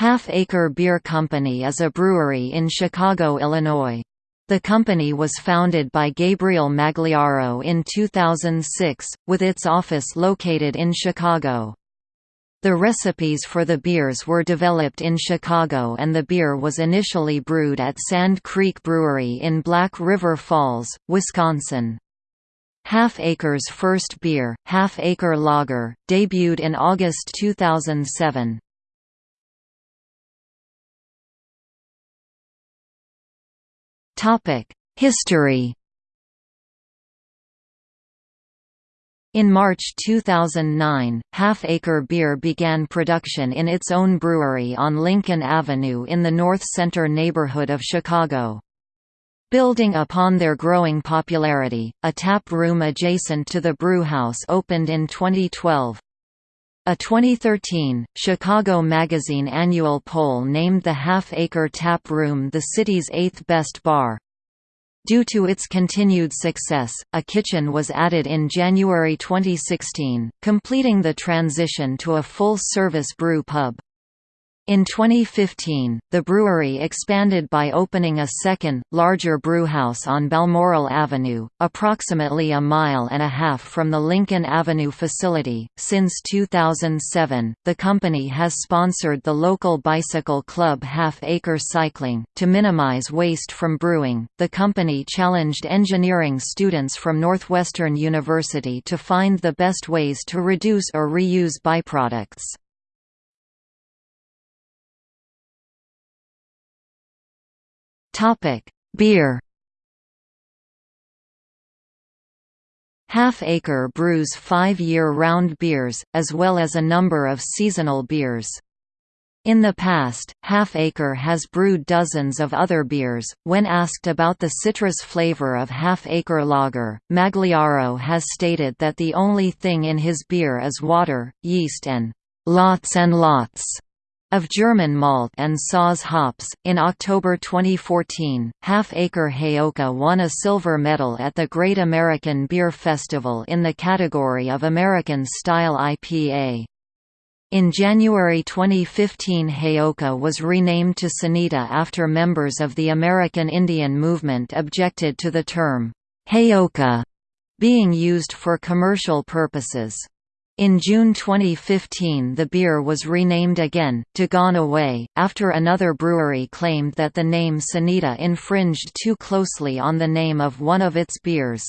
Half Acre Beer Company is a brewery in Chicago, Illinois. The company was founded by Gabriel Magliaro in 2006, with its office located in Chicago. The recipes for the beers were developed in Chicago and the beer was initially brewed at Sand Creek Brewery in Black River Falls, Wisconsin. Half Acre's first beer, Half Acre Lager, debuted in August 2007. History In March 2009, Half Acre Beer began production in its own brewery on Lincoln Avenue in the North Center neighborhood of Chicago. Building upon their growing popularity, a tap room adjacent to the brewhouse opened in 2012. A 2013, Chicago Magazine annual poll named the Half Acre Tap Room the city's eighth best bar. Due to its continued success, a kitchen was added in January 2016, completing the transition to a full-service brew pub. In 2015, the brewery expanded by opening a second, larger brewhouse on Balmoral Avenue, approximately a mile and a half from the Lincoln Avenue facility. Since 2007, the company has sponsored the local bicycle club Half Acre Cycling. To minimize waste from brewing, the company challenged engineering students from Northwestern University to find the best ways to reduce or reuse byproducts. Topic: Beer. Half Acre brews five year-round beers, as well as a number of seasonal beers. In the past, Half Acre has brewed dozens of other beers. When asked about the citrus flavor of Half Acre Lager, Magliaro has stated that the only thing in his beer is water, yeast, and lots and lots of German malt and Saaz hops. In October 2014, Half Acre Heyoka won a silver medal at the Great American Beer Festival in the category of American Style IPA. In January 2015 Heyoka was renamed to Sanita after members of the American Indian movement objected to the term, Heyoka, being used for commercial purposes. In June 2015 the beer was renamed again, to Gone Away, after another brewery claimed that the name Sanita infringed too closely on the name of one of its beers.